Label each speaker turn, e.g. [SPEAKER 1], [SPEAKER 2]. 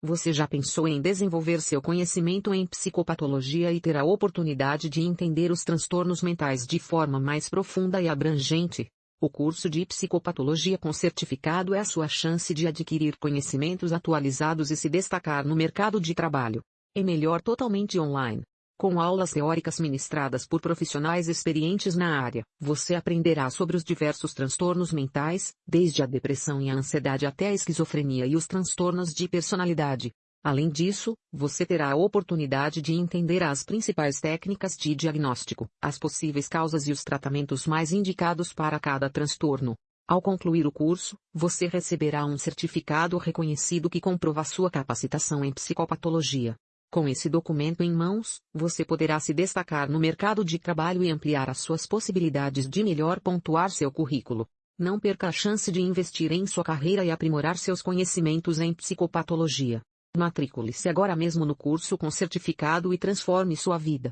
[SPEAKER 1] Você já pensou em desenvolver seu conhecimento em psicopatologia e ter a oportunidade de entender os transtornos mentais de forma mais profunda e abrangente? O curso de psicopatologia com certificado é a sua chance de adquirir conhecimentos atualizados e se destacar no mercado de trabalho. É melhor totalmente online. Com aulas teóricas ministradas por profissionais experientes na área, você aprenderá sobre os diversos transtornos mentais, desde a depressão e a ansiedade até a esquizofrenia e os transtornos de personalidade. Além disso, você terá a oportunidade de entender as principais técnicas de diagnóstico, as possíveis causas e os tratamentos mais indicados para cada transtorno. Ao concluir o curso, você receberá um certificado reconhecido que comprova sua capacitação em psicopatologia. Com esse documento em mãos, você poderá se destacar no mercado de trabalho e ampliar as suas possibilidades de melhor pontuar seu currículo. Não perca a chance de investir em sua carreira e aprimorar seus conhecimentos em psicopatologia. Matricule-se agora mesmo no curso com certificado e transforme sua vida.